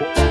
Bye.